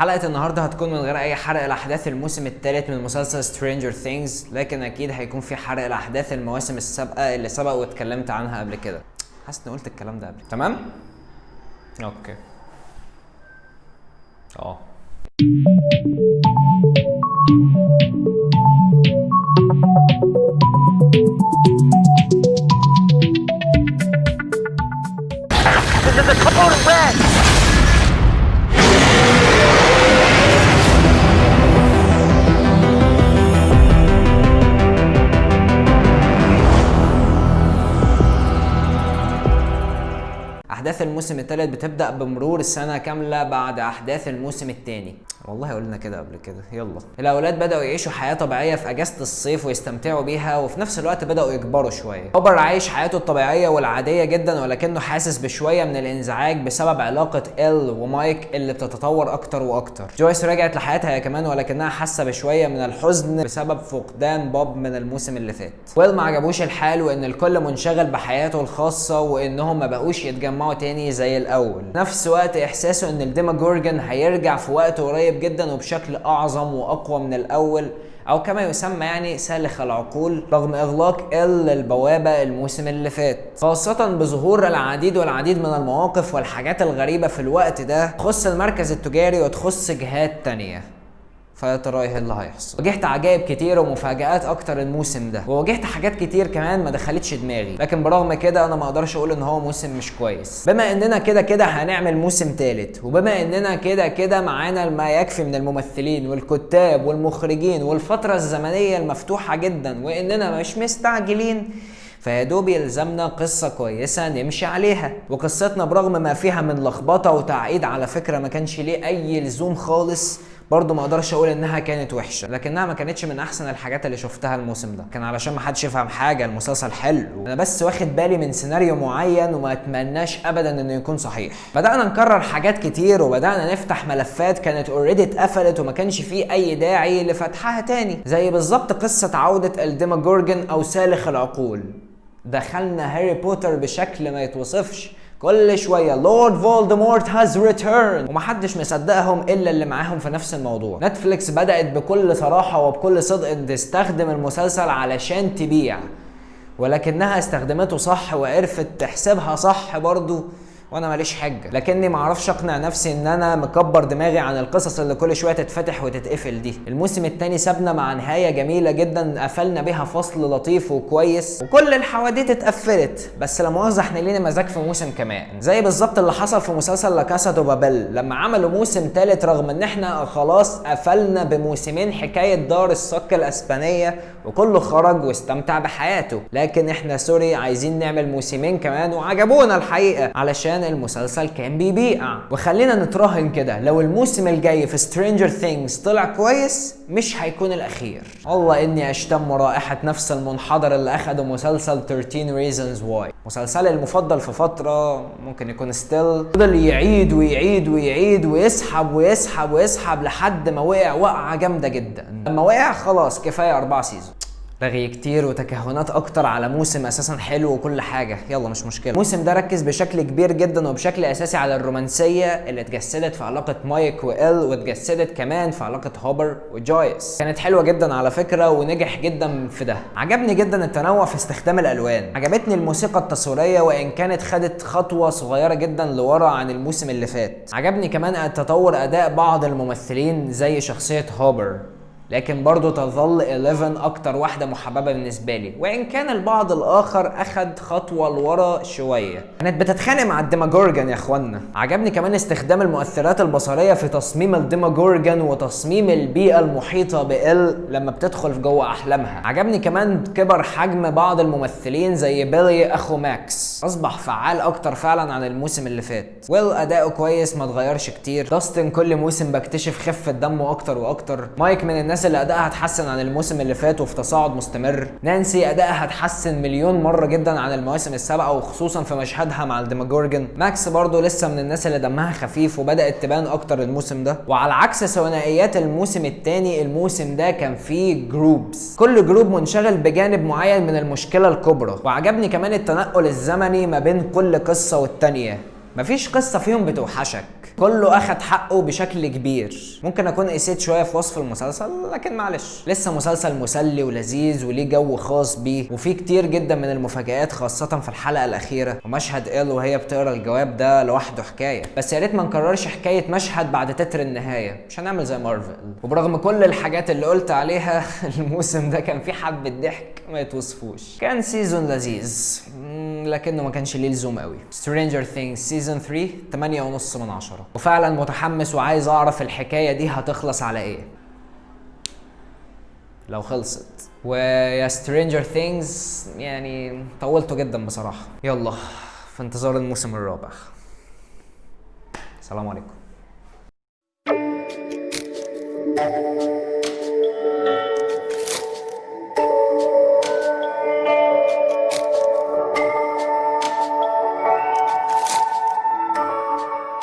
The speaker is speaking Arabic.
حلقة النهاردة هتكون من غير أي حرق لأحداث الموسم الثالث من مسلسل Stranger Things لكن أكيد هيكون في حرق لأحداث المواسم السابقة اللي سبق واتكلمت عنها قبل كده حاسس إني قلت الكلام ده قبل تمام؟ أوكي آه This is a total wreck! أحداث الموسم الثالث بتبدأ بمرور سنة كاملة بعد أحداث الموسم الثاني والله قلنا كده قبل كده. يلا. الأولاد بدأوا يعيشوا حياة طبيعية في أجازة الصيف ويستمتعوا بيها وفي نفس الوقت بدأوا يكبروا شوية. هوبر عايش حياته الطبيعية والعادية جدا ولكنه حاسس بشوية من الإنزعاج بسبب علاقة إل ومايك اللي بتتطور أكتر وأكتر. جويس رجعت لحياتها هي كمان ولكنها حاسة بشوية من الحزن بسبب فقدان بوب من الموسم اللي فات. ويل ما عجبوش الحال وإن الكل منشغل بحياته الخاصة وإنهم ما بقوش يتجمعوا تاني زي الأول. نفس وقت إحساسه إن الديماجورجن هيرجع في وقت قريب جدا وبشكل أعظم وأقوى من الأول أو كما يسمى يعني سالخ العقول رغم إغلاق ال البوابة الموسم اللي فات. خاصة بظهور العديد والعديد من المواقف والحاجات الغريبة في الوقت ده تخص المركز التجاري وتخص جهات تانية. فيا ترى إيه اللي هيحصل. واجهت عجائب كتير ومفاجآت أكتر الموسم ده. وواجهت حاجات كتير كمان ما دخلتش دماغي. لكن برغم كده أنا ما أقدرش أقول إن هو موسم مش كويس. بما إننا كده كده هنعمل موسم تالت وبما إننا كده كده معانا ما يكفي من الممثلين والكتاب والمخرجين والفترة الزمنية المفتوحة جدا وإننا مش مستعجلين فيا دوب يلزمنا قصة كويسة نمشي عليها. وقصتنا برغم ما فيها من لخبطة وتعقيد على فكرة ما كانش ليه أي لزوم خالص برضه ما أقدرش أقول انها كانت وحشة لكنها ما كانتش من احسن الحاجات اللي شفتها الموسم ده. كان علشان ما حدش يفهم حاجة المسلسل حلو. أنا بس واخد بالي من سيناريو معين وما اتمناش ابدا انه يكون صحيح. بدأنا نكرر حاجات كتير وبدأنا نفتح ملفات كانت already اتقفلت وما كانش فيه اي داعي لفتحها تاني. زي بالظبط قصة عودة ال Demogorgon أو سالخ العقول. دخلنا هاري بوتر بشكل ما يتوصفش. كل شوية Lord Voldemort has returned ومحدش مصدقهم إلا اللي معاهم في نفس الموضوع. نتفليكس بدأت بكل صراحة وبكل صدق تستخدم المسلسل علشان تبيع. ولكنها استخدمته صح وعرفت تحسبها صح برضو. وأنا ماليش حجة. لكني ما أعرفش اقنع نفسي ان أنا مكبر دماغي عن القصص اللي كل شوية تتفتح وتتقفل دي. الموسم الثاني سابنا مع نهاية جميلة جدا قفلنا بيها فصل لطيف وكويس. وكل الحواديت اتقفلت بس لا مؤاخذة إحنا لينا مزاج في موسم كمان. زي بالظبط اللي حصل في مسلسل La Casa de Papel لما عملوا موسم ثالث رغم ان إحنا خلاص قفلنا بموسمين حكاية دار الصك الإسبانية وكله خرج واستمتع بحياته. لكن إحنا sorry عايزين نعمل موسمين كمان وعجبونا الحقيقة. علشان عشان المسلسل كان بيبيع. وخلينا نتراهن كده. لو الموسم الجاي في Stranger Things طلع كويس مش هيكون الأخير. والله إني أشتم رائحة نفس المنحدر اللي أخده مسلسل 13 reasons why. مسلسلي المفضل في فترة ممكن يكون still فضل يعيد ويعيد ويعيد ويسحب ويسحب ويسحب لحد ما وقع وقعة جامدة جدا. لما وقع خلاص كفاية أربع season رغي كتير وتكهنات أكتر على موسم أساسا حلو وكل حاجة. يلا مش مشكلة. الموسم ده ركز بشكل كبير جدا وبشكل أساسي على الرومانسية اللي اتجسدت في علاقة مايك وإل واتجسدت كمان في علاقة هوبر وجويس. كانت حلوة جدا على فكرة ونجح جدا في ده. عجبني جدا التنوع في استخدام الألوان. عجبتني الموسيقى التصويرية وإن كانت خدت خطوة صغيرة جدا لورا عن الموسم اللي فات. عجبني كمان تطور أداء بعض الممثلين زي شخصية هوبر. لكن برضه تظل 11 أكتر واحدة محببة بالنسبة لي. وإن كان البعض الآخر أخد خطوة لورا شوية. كانت بتتخانق مع الديماجورجن يا إخوانا. عجبني كمان استخدام المؤثرات البصرية في تصميم الديماجورجن وتصميم البيئة المحيطة بإل لما بتدخل في جوه أحلامها. عجبني كمان كبر حجم بعض الممثلين زي بيلي أخو ماكس. أصبح فعال أكتر فعلا عن الموسم اللي فات. ويل أداؤه كويس ما اتغيرش كتير. داستن كل موسم بكتشف خفة دمه أكتر وأكتر. مايك من الناس الناس اللي أدائها اتحسن عن الموسم اللي فات وفي تصاعد مستمر. نانسي أدائها اتحسن مليون مرة جدا عن المواسم السابقة وخصوصا في مشهدها مع الديماجورجن ماكس برضه لسه من الناس اللي دمها خفيف وبدأت تبان أكتر الموسم ده. وعلى عكس ثنائيات الموسم الثاني الموسم ده كان فيه groups كل group منشغل بجانب معين من المشكلة الكبرى. وعجبني كمان التنقل الزمني ما بين كل قصة والتانية. مفيش قصة فيهم بتوحشك. كله أخد حقه بشكل كبير. ممكن أكون قسيت شوية في وصف المسلسل لكن معلش. لسه مسلسل مسلي ولذيذ وليه جو خاص بيه وفيه كتير جدا من المفاجآت خاصة في الحلقة الأخيرة. ومشهد إيل وهي بتقرأ الجواب ده لوحده حكاية. بس يا ريت ما نكررش حكاية مشهد بعد تتر النهاية. مش هنعمل زي مارفل. وبرغم كل الحاجات اللي قلت عليها الموسم ده كان فيه حبة ضحك ما يتوصفوش. كان season لذيذ. لكنه ما كانش ليه لزوم قوي. Stranger Things season 3 8 ونص من عشرة. وفعلا متحمس وعايز أعرف الحكاية دي هتخلص على إيه. لو خلصت. ويا Stranger Things يعني طولته جدا بصراحة. يلا في انتظار الموسم الرابع. السلام عليكم.